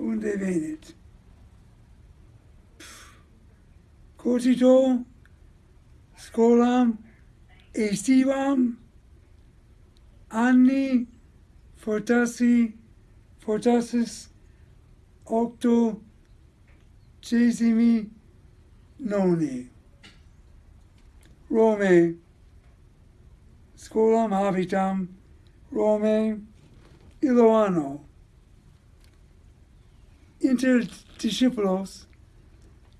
unde venit. Cotito, scolam estivam anni fortassi, fortassis, octo cesimi noni. Rome scolam habitam Rome illo anno inter discipulos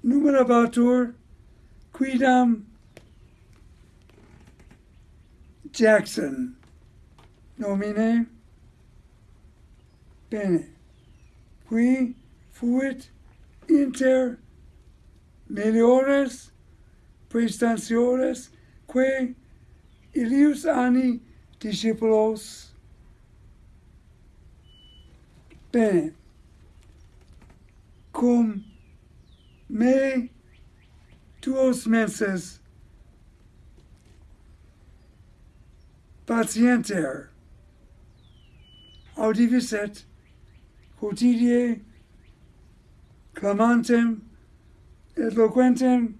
numerabatur quidam Jackson nomine bene qui fuit inter meliores prestatiores quae ilius anni discipulos. Bene. me tuos menses. Patienter audivisset quotidie clamantem et loquentem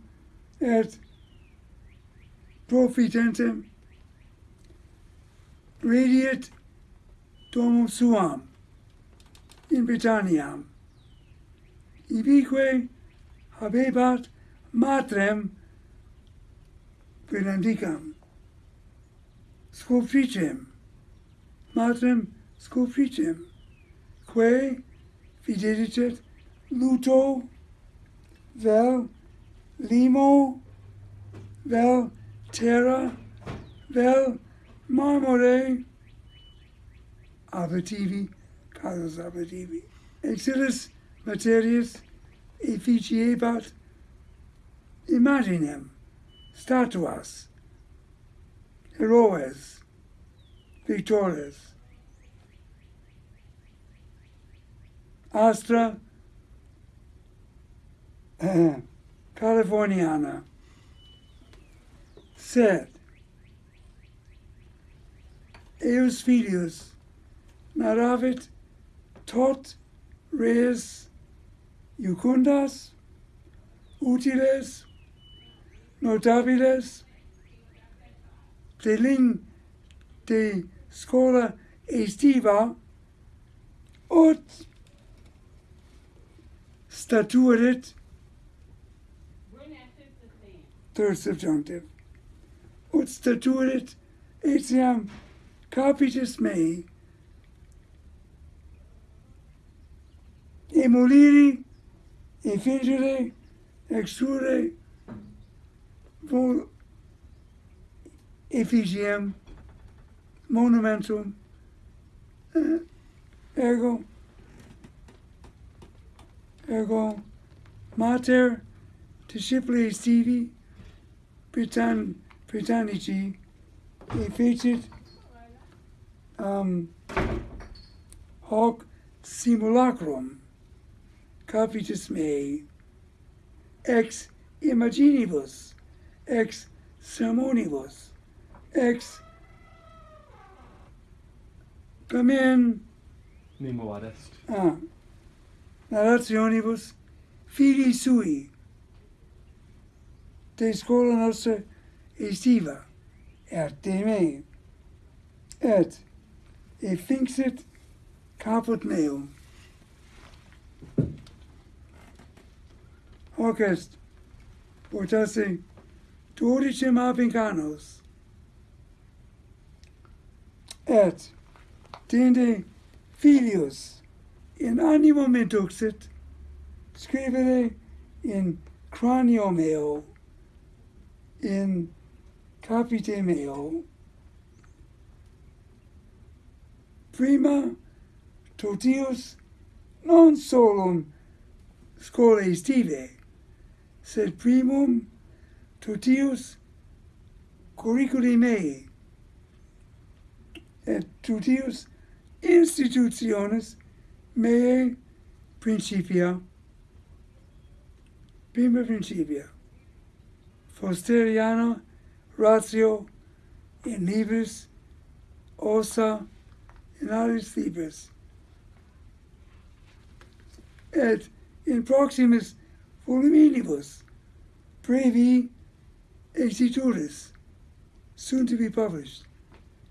et profitentem. Radiat domum suam in Britanniam. Ibique habebat matrem velendicam, scopricem, matrem scopricem, quae videdicet luto vel limo vel terra vel marmore abitivi casus abitivi Exilis materiis efficiebat imaginem, statuas, heroes, victores. Astra eh, Californiana sed eus filius naravit tot res iucundas, utiles, notabiles, de de scola estiva ut statuerit third subjunctive ut statuerit etiam capitis mei emuliri infingere exure, vol effigiem monumentum eh, ego ego mater disciples stivi Britan Britannici effected um, hoc simulacrum capitis mei, ex imaginibus, ex sermonibus, ex comen nemo adest. Ah, narrationibus filii sui, te scola nostra estiva, er et de me. et e finxit caput meum. orkest portasi 12 mapicanos. Et tende filius in animo me duxit, scrivere in cranio meo, in capite meo, prima totius non solum scolae estive, sed primum tutius curriculi mei, et tutius institutiones mei principia, prima principia, posteriano ratio in libris ossa in alis libris. Et in proximis Voluminibus brevi exituris, soon to be published,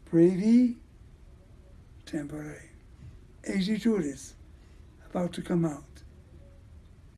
brevi tempore exituris, about to come out.